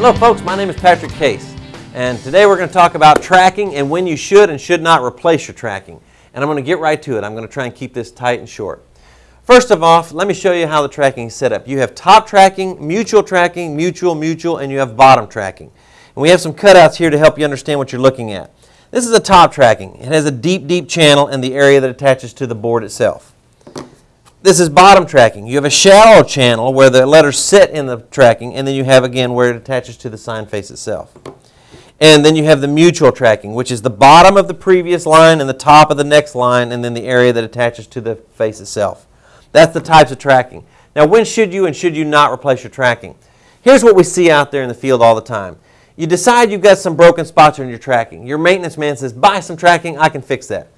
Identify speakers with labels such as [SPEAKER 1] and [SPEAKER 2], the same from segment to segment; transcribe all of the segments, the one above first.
[SPEAKER 1] Hello folks, my name is Patrick Case and today we're going to talk about tracking and when you should and should not replace your tracking. And I'm going to get right to it. I'm going to try and keep this tight and short. First of all, let me show you how the tracking is set up. You have top tracking, mutual tracking, mutual, mutual, and you have bottom tracking. And we have some cutouts here to help you understand what you're looking at. This is a top tracking. It has a deep, deep channel in the area that attaches to the board itself. This is bottom tracking. You have a shallow channel where the letters sit in the tracking, and then you have, again, where it attaches to the sign face itself. And then you have the mutual tracking, which is the bottom of the previous line and the top of the next line, and then the area that attaches to the face itself. That's the types of tracking. Now, when should you and should you not replace your tracking? Here's what we see out there in the field all the time. You decide you've got some broken spots in your tracking. Your maintenance man says, buy some tracking, I can fix that.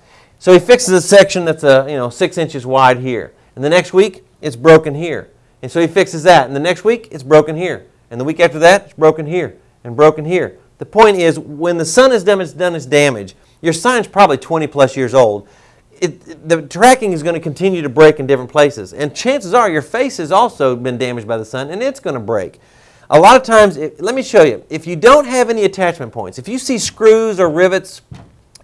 [SPEAKER 1] So he fixes a section that's a, you know, six inches wide here. And the next week, it's broken here. And so he fixes that. And the next week, it's broken here. And the week after that, it's broken here and broken here. The point is, when the sun has done its, done its damage, your sign's probably 20 plus years old. It, the tracking is going to continue to break in different places. And chances are your face has also been damaged by the sun and it's going to break. A lot of times, it, let me show you, if you don't have any attachment points, if you see screws or rivets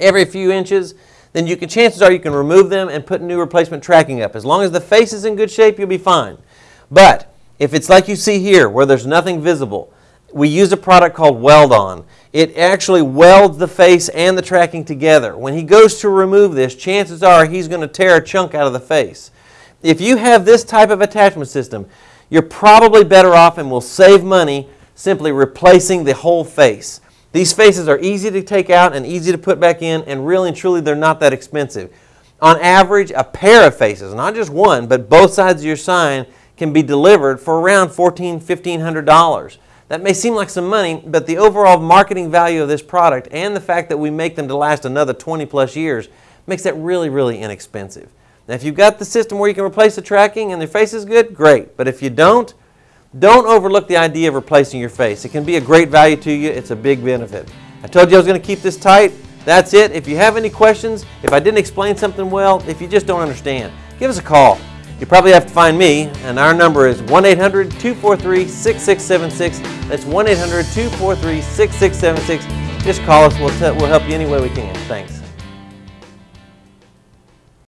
[SPEAKER 1] every few inches, then you can, chances are you can remove them and put new replacement tracking up. As long as the face is in good shape, you'll be fine. But if it's like you see here, where there's nothing visible, we use a product called Weld-On. It actually welds the face and the tracking together. When he goes to remove this, chances are he's going to tear a chunk out of the face. If you have this type of attachment system, you're probably better off and will save money simply replacing the whole face. These faces are easy to take out and easy to put back in, and really and truly, they're not that expensive. On average, a pair of faces, not just one, but both sides of your sign, can be delivered for around $1,400, $1,500. That may seem like some money, but the overall marketing value of this product and the fact that we make them to last another 20 plus years makes that really, really inexpensive. Now, if you've got the system where you can replace the tracking and the face is good, great. But if you don't, don't overlook the idea of replacing your face. It can be a great value to you. It's a big benefit. I told you I was going to keep this tight. That's it. If you have any questions, if I didn't explain something well, if you just don't understand, give us a call. You probably have to find me, and our number is 1-800-243-6676. That's 1-800-243-6676. Just call us. We'll, we'll help you any way we can. Thanks.